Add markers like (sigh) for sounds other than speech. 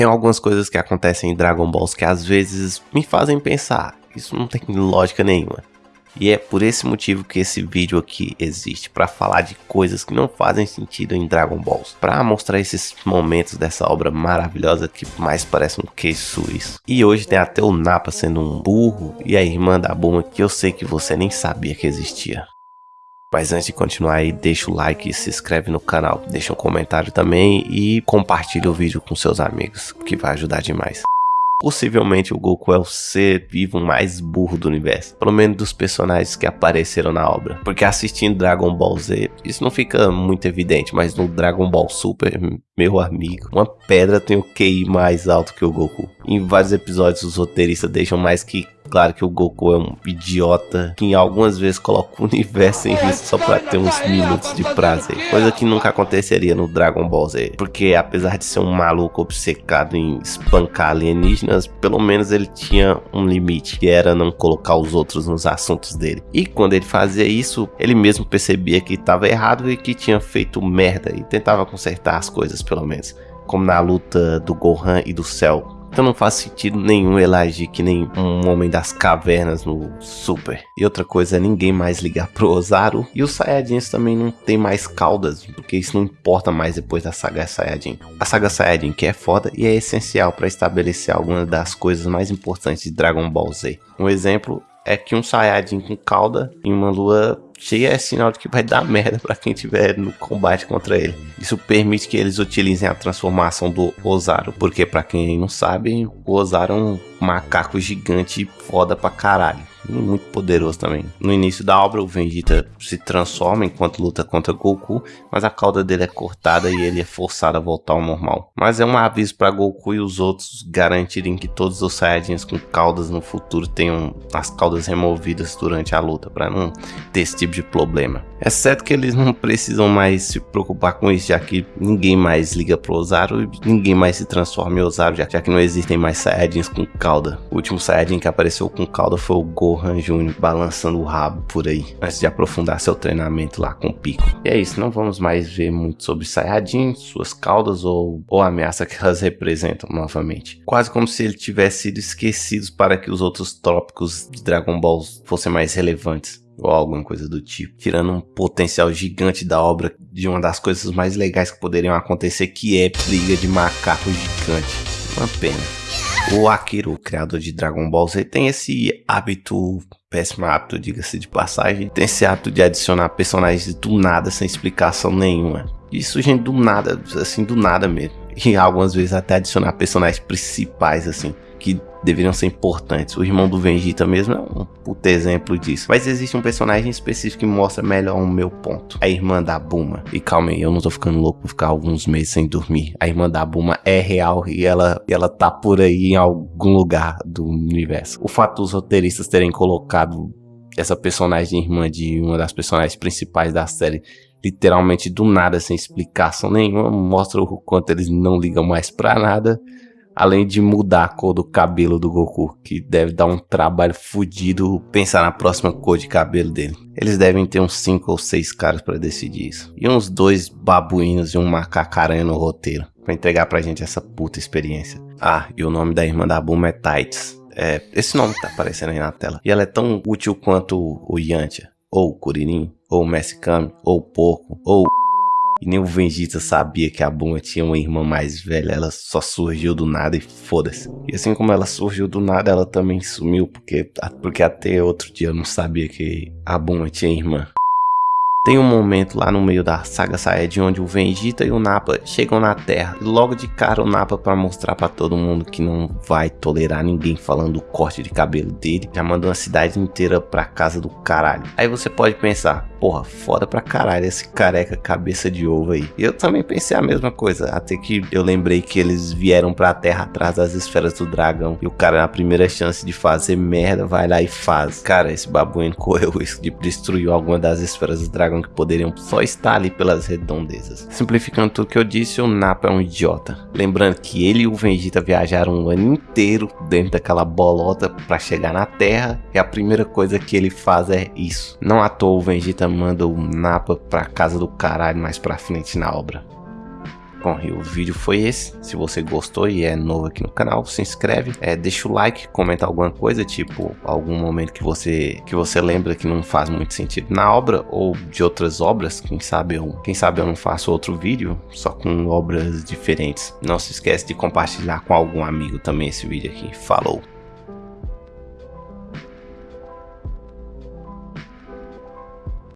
Tem algumas coisas que acontecem em Dragon Balls que às vezes me fazem pensar, isso não tem lógica nenhuma. E é por esse motivo que esse vídeo aqui existe, para falar de coisas que não fazem sentido em Dragon Balls, para mostrar esses momentos dessa obra maravilhosa que mais parece um queijo suíço. E hoje tem até o Nappa sendo um burro e a irmã da Buma que eu sei que você nem sabia que existia. Mas antes de continuar aí, deixa o like se inscreve no canal, deixa um comentário também e compartilha o vídeo com seus amigos, que vai ajudar demais. Possivelmente o Goku é o ser vivo mais burro do universo, pelo menos dos personagens que apareceram na obra. Porque assistindo Dragon Ball Z, isso não fica muito evidente, mas no Dragon Ball Super, meu amigo, uma pedra tem o QI mais alto que o Goku. Em vários episódios os roteiristas deixam mais que Claro que o Goku é um idiota que algumas vezes coloca o universo em risco só pra ter uns minutos de prazer. Coisa que nunca aconteceria no Dragon Ball Z. Porque apesar de ser um maluco obcecado em espancar alienígenas, pelo menos ele tinha um limite, que era não colocar os outros nos assuntos dele. E quando ele fazia isso, ele mesmo percebia que estava errado e que tinha feito merda e tentava consertar as coisas pelo menos. Como na luta do Gohan e do Cell então não faz sentido nenhum ele agir que nem um homem das cavernas no Super. E outra coisa é ninguém mais ligar pro Ozaru. E os Saiyajins também não tem mais caudas, porque isso não importa mais depois da saga Saiyajin. A saga Saiyajin que é foda e é essencial para estabelecer algumas das coisas mais importantes de Dragon Ball Z. Um exemplo é que um Saiyajin com cauda em uma lua cheia é sinal de que vai dar merda para quem tiver no combate contra ele. Isso permite que eles utilizem a transformação do Ozaru, porque para quem não sabe, o Ozaru é um macaco gigante foda pra caralho muito poderoso também. No início da obra, o Vegeta se transforma enquanto luta contra Goku, mas a cauda dele é cortada e ele é forçado a voltar ao normal. Mas é um aviso para Goku e os outros garantirem que todos os Saiyajins com caudas no futuro tenham as caudas removidas durante a luta, para não ter esse tipo de problema. É certo que eles não precisam mais se preocupar com isso, já que ninguém mais liga pro Ozaru e ninguém mais se transforma em Ozaru, já, que não existem mais Saiyajins com cauda. O último Saiyajin que apareceu com cauda foi o Gohan Jr. balançando o rabo por aí, antes de aprofundar seu treinamento lá com o Pico. E é isso, não vamos mais ver muito sobre Saiyajin, suas caudas ou, ou a ameaça que elas (laughs) representam novamente. Quase como se ele tivesse sido esquecido para que os outros tópicos de Dragon Ball fossem mais relevantes ou alguma coisa do tipo, tirando um potencial gigante da obra de uma das coisas mais legais que poderiam acontecer, que é briga de macaco gigante. Uma pena. O Akira, o criador de Dragon Ball Z, tem esse hábito, péssimo hábito, diga-se de passagem, tem esse hábito de adicionar personagens do nada, sem explicação nenhuma. Isso, gente, do nada, assim, do nada mesmo. E algumas vezes até adicionar personagens principais, assim, que deveriam ser importantes. O irmão do Vegeta mesmo é um puto exemplo disso. Mas existe um personagem específico que mostra melhor o meu ponto. A irmã da Buma. E calma aí, eu não tô ficando louco por ficar alguns meses sem dormir. A irmã da Buma é real e ela, ela tá por aí em algum lugar do universo. O fato dos roteiristas terem colocado essa personagem irmã de uma das personagens principais da série literalmente do nada, sem explicação nenhuma, mostra o quanto eles não ligam mais pra nada Além de mudar a cor do cabelo do Goku, que deve dar um trabalho fodido pensar na próxima cor de cabelo dele. Eles devem ter uns 5 ou 6 caras para decidir isso. E uns dois babuínos e um macacaranha no roteiro, para entregar pra gente essa puta experiência. Ah, e o nome da irmã da Bulma é Tights. É, esse nome tá aparecendo aí na tela. E ela é tão útil quanto o Yantia, ou o Kuririn, ou Messi Kami, ou Porco, ou e nem o Vegeta sabia que a Buma tinha uma irmã mais velha, ela só surgiu do nada e foda-se. E assim como ela surgiu do nada, ela também sumiu, porque, porque até outro dia eu não sabia que a Buma tinha irmã. Tem um momento lá no meio da saga Saiyajin onde o Vegeta e o Nappa chegam na Terra. E logo de cara o Nappa para mostrar para todo mundo que não vai tolerar ninguém falando do corte de cabelo dele, já mandou a cidade inteira pra casa do caralho. Aí você pode pensar, porra, foda pra caralho esse careca cabeça de ovo aí. Eu também pensei a mesma coisa, até que eu lembrei que eles vieram pra terra atrás das esferas do dragão. E o cara, na primeira chance de fazer merda, vai lá e faz. Cara, esse babuíno correu isso de destruir alguma das esferas do dragão que poderiam só estar ali pelas redondezas. Simplificando tudo que eu disse, o Nappa é um idiota. Lembrando que ele e o Vegeta viajaram um ano inteiro dentro daquela bolota para chegar na Terra. E a primeira coisa que ele faz é isso. Não à toa o Vegeta manda o Napa pra casa do caralho mais pra frente na obra. Bom, e o vídeo foi esse. Se você gostou e é novo aqui no canal, se inscreve, é, deixa o like, comenta alguma coisa, tipo algum momento que você que você lembra que não faz muito sentido na obra ou de outras obras. Quem sabe eu, quem sabe eu não faço outro vídeo só com obras diferentes. Não se esquece de compartilhar com algum amigo também esse vídeo aqui. Falou!